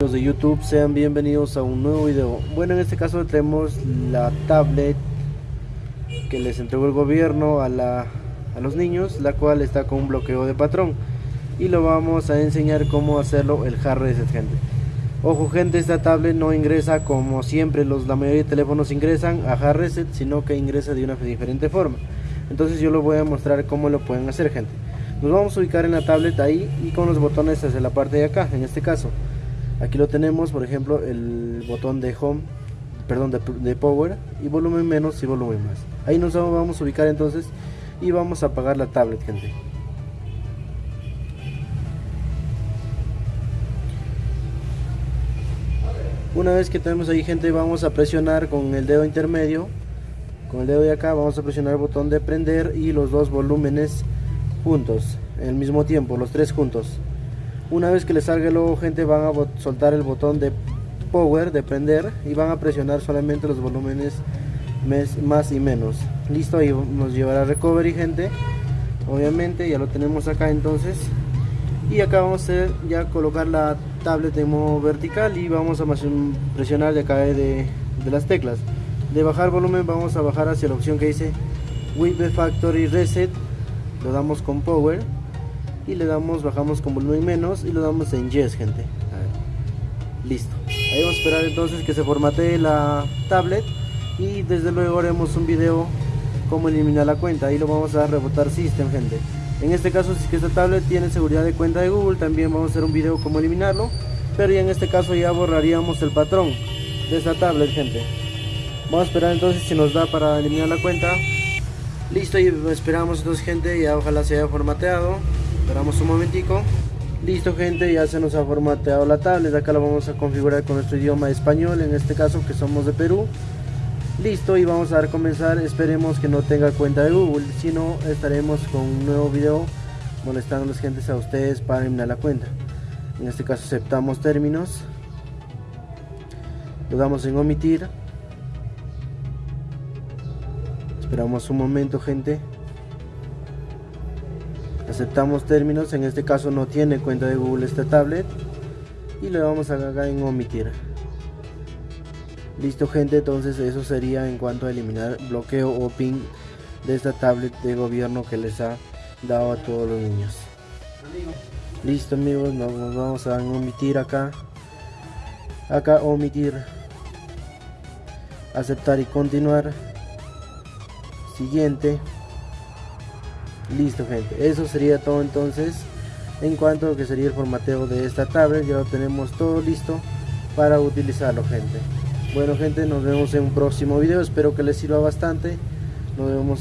Los de YouTube sean bienvenidos a un nuevo video. Bueno, en este caso tenemos la tablet que les entregó el gobierno a, la, a los niños, la cual está con un bloqueo de patrón. Y lo vamos a enseñar cómo hacerlo el hard reset, gente. Ojo gente, esta tablet no ingresa como siempre los, la mayoría de teléfonos ingresan a hard reset, sino que ingresa de una diferente forma. Entonces yo les voy a mostrar cómo lo pueden hacer gente. Nos vamos a ubicar en la tablet ahí y con los botones hacia la parte de acá, en este caso. Aquí lo tenemos, por ejemplo, el botón de home, perdón, de, de power y volumen menos y volumen más. Ahí nos vamos a ubicar entonces y vamos a apagar la tablet gente. Una vez que tenemos ahí gente vamos a presionar con el dedo intermedio Con el dedo de acá vamos a presionar el botón de prender y los dos volúmenes juntos En mismo tiempo, los tres juntos. Una vez que les salga el logo gente van a soltar el botón de power, de prender Y van a presionar solamente los volúmenes más y menos. Listo, ahí nos llevará recovery gente. Obviamente ya lo tenemos acá entonces. Y acá vamos a ya colocar la tablet en modo vertical y vamos a presionar de acá de, de las teclas. De bajar volumen vamos a bajar hacia la opción que dice With Factory Reset lo damos con Power y le damos, bajamos con volumen menos y lo damos en Yes gente. Listo. Ahí vamos a esperar entonces que se formatee la tablet y desde luego haremos un video cómo eliminar la cuenta. Ahí lo vamos a rebotar system gente. En este caso si es que esta tablet tiene seguridad de cuenta de Google también vamos a hacer un video cómo eliminarlo pero ya en este caso ya borraríamos el patrón de esta tablet gente. Vamos a esperar entonces si nos da para eliminar la cuenta listo y esperamos entonces gente ya ojalá se haya formateado. Esperamos un momentico. Listo gente ya se nos ha formateado la tablet. Acá la vamos a configurar con nuestro idioma español en este caso que somos de Perú. Listo y vamos a dar comenzar. Esperemos que no tenga cuenta de google si no estaremos con un nuevo video molestando las gentes a ustedes para eliminar la cuenta. En este caso aceptamos términos. Le damos en omitir esperamos un momento gente aceptamos términos en este caso no tiene cuenta de google esta tablet y le vamos a acá en omitir Listo gente, entonces eso sería en cuanto a eliminar bloqueo o ping de esta tablet de gobierno que les ha dado a todos los niños. Listo amigos, nos, vamos a omitir acá. Acá omitir. Aceptar y continuar. Siguiente. Listo gente, eso sería todo entonces en cuanto a lo que sería el formateo de esta tablet. Ya lo tenemos todo listo para utilizarlo gente. Bueno gente, nos vemos en un próximo video, espero que les sirva bastante. Nos vemos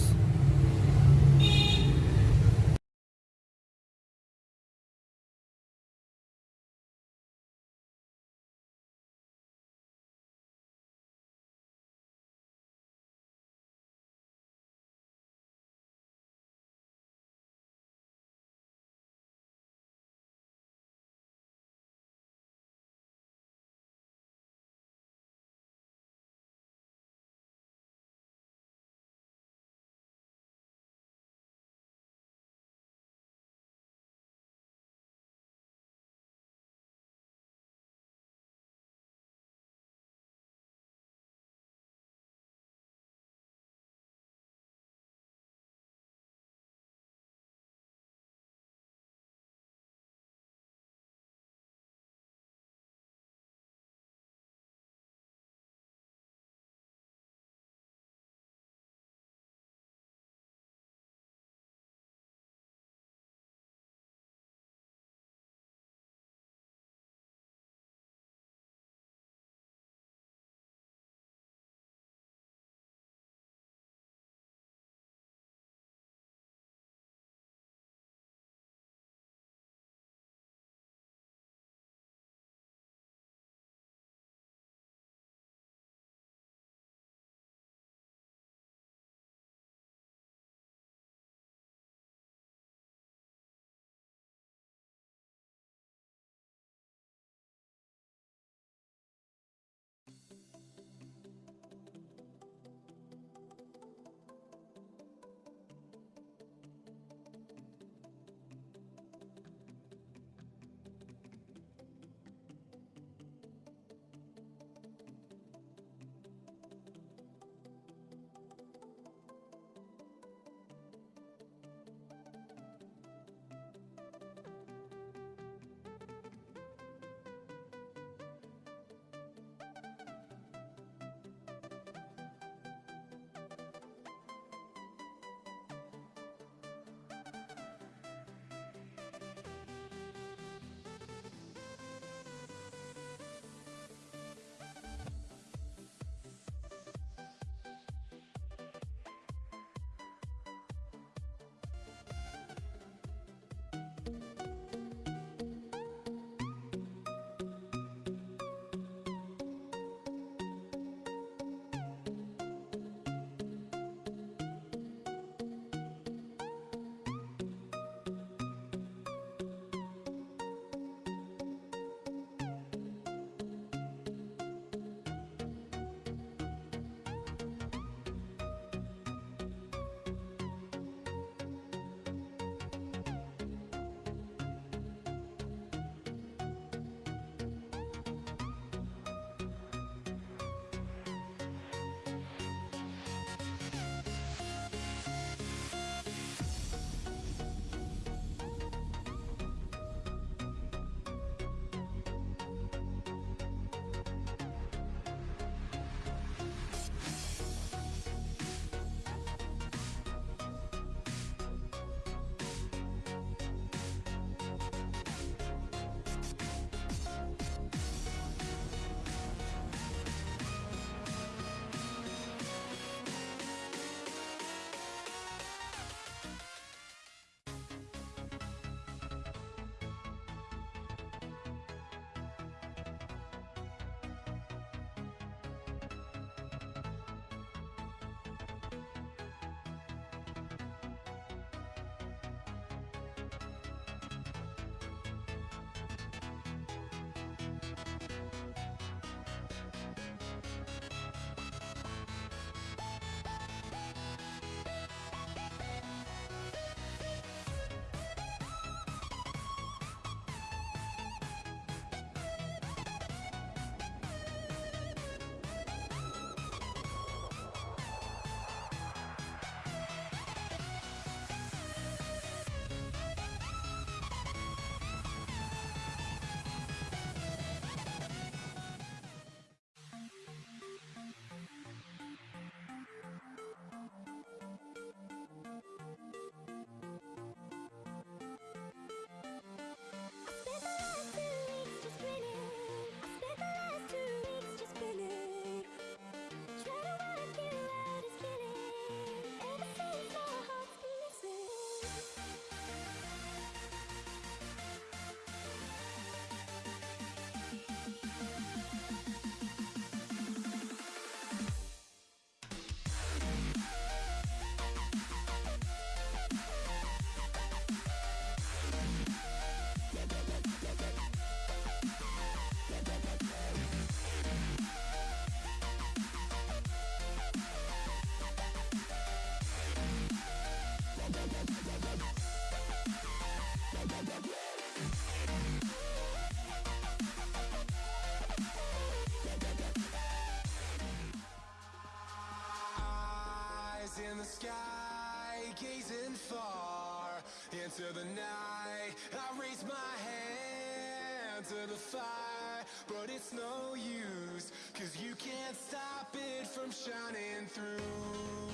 in the sky, gazing far into the night. I raise my hand to the fire, but it's no use, cause you can't stop it from shining through.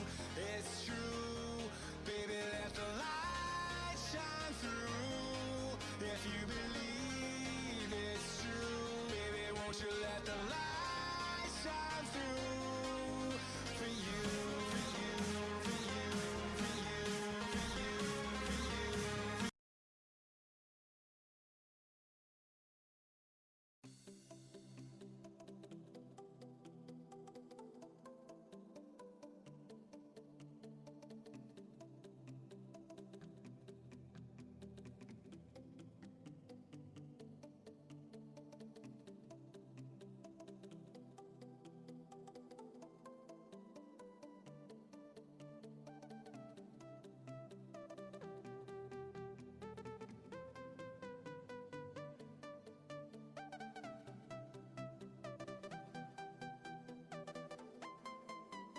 It's true.